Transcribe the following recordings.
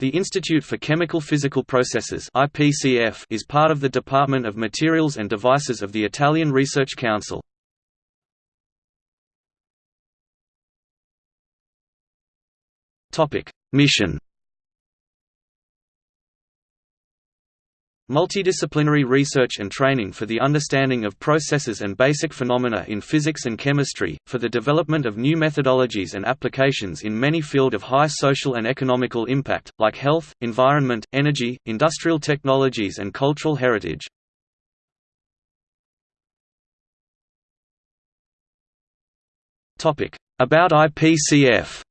The Institute for Chemical Physical Processes (IPCF) is part of the Department of Materials and Devices of the Italian Research Council. Mission Multidisciplinary research and training for the understanding of processes and basic phenomena in physics and chemistry, for the development of new methodologies and applications in many field of high social and economical impact, like health, environment, energy, industrial technologies and cultural heritage. About IPCF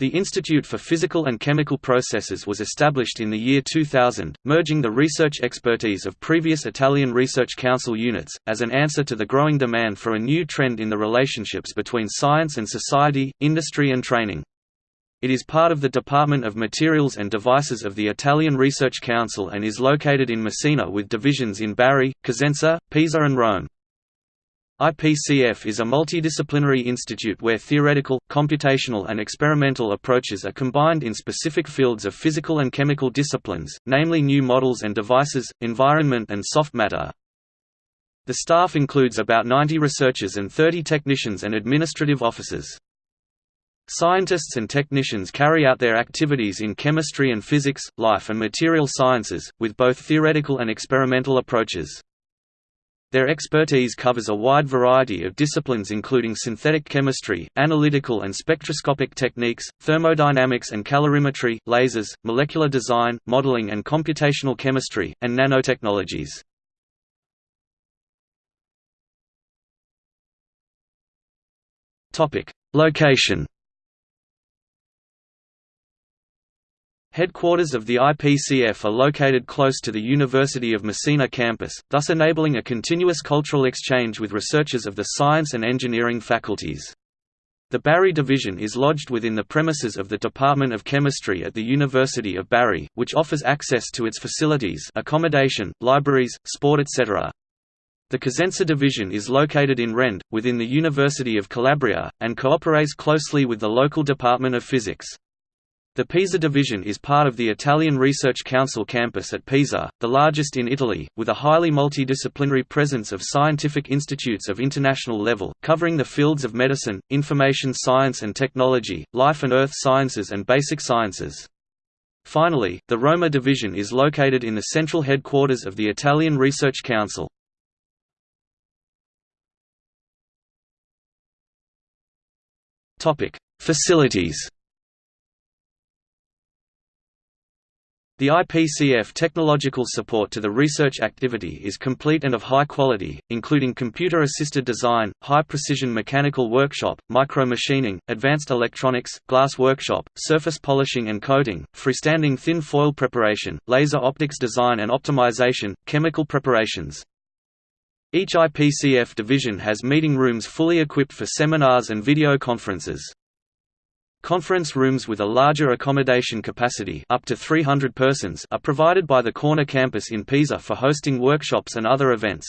The Institute for Physical and Chemical Processes was established in the year 2000, merging the research expertise of previous Italian Research Council units, as an answer to the growing demand for a new trend in the relationships between science and society, industry and training. It is part of the Department of Materials and Devices of the Italian Research Council and is located in Messina with divisions in Bari, Cosenza, Pisa and Rome. IPCF is a multidisciplinary institute where theoretical, computational and experimental approaches are combined in specific fields of physical and chemical disciplines, namely new models and devices, environment and soft matter. The staff includes about 90 researchers and 30 technicians and administrative officers. Scientists and technicians carry out their activities in chemistry and physics, life and material sciences, with both theoretical and experimental approaches. Their expertise covers a wide variety of disciplines including synthetic chemistry, analytical and spectroscopic techniques, thermodynamics and calorimetry, lasers, molecular design, modeling and computational chemistry, and nanotechnologies. Location Headquarters of the IPCF are located close to the University of Messina campus, thus enabling a continuous cultural exchange with researchers of the science and engineering faculties. The Bari division is lodged within the premises of the Department of Chemistry at the University of Bari, which offers access to its facilities accommodation, libraries, sport etc. The Cosenza division is located in Rende, within the University of Calabria, and cooperates closely with the local Department of Physics. The Pisa division is part of the Italian Research Council campus at Pisa, the largest in Italy, with a highly multidisciplinary presence of scientific institutes of international level, covering the fields of medicine, information science and technology, life and earth sciences and basic sciences. Finally, the Roma division is located in the central headquarters of the Italian Research Council. Facilities The IPCF technological support to the research activity is complete and of high quality, including computer-assisted design, high-precision mechanical workshop, micro-machining, advanced electronics, glass workshop, surface polishing and coating, freestanding thin foil preparation, laser optics design and optimization, chemical preparations. Each IPCF division has meeting rooms fully equipped for seminars and video conferences. Conference rooms with a larger accommodation capacity up to 300 persons are provided by the Corner campus in Pisa for hosting workshops and other events.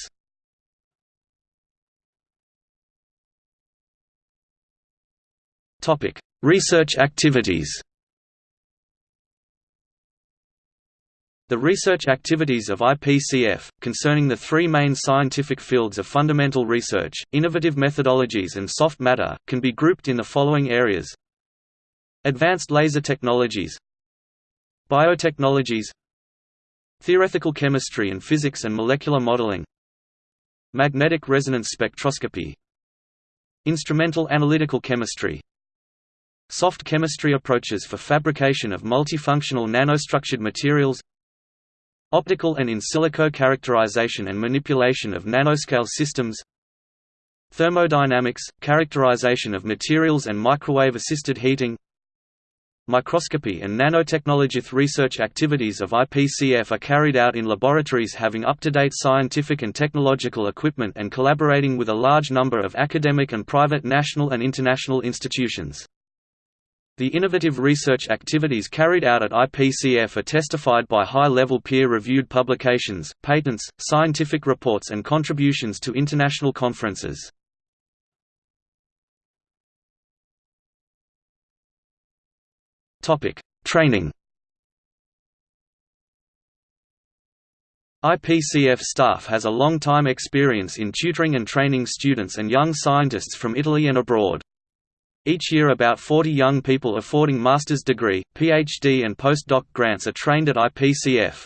Research activities The research activities of IPCF, concerning the three main scientific fields of fundamental research, innovative methodologies and soft matter, can be grouped in the following areas Advanced laser technologies. Biotechnologies. Theoretical chemistry and physics and molecular modeling. Magnetic resonance spectroscopy. Instrumental analytical chemistry. Soft chemistry approaches for fabrication of multifunctional nanostructured materials. Optical and in silico characterization and manipulation of nanoscale systems. Thermodynamics, characterization of materials and microwave-assisted heating Microscopy and nanotechnology research activities of IPCF are carried out in laboratories having up-to-date scientific and technological equipment and collaborating with a large number of academic and private national and international institutions. The innovative research activities carried out at IPCF are testified by high-level peer-reviewed publications, patents, scientific reports and contributions to international conferences. Training IPCF staff has a long-time experience in tutoring and training students and young scientists from Italy and abroad. Each year about 40 young people affording master's degree, PhD and postdoc grants are trained at IPCF.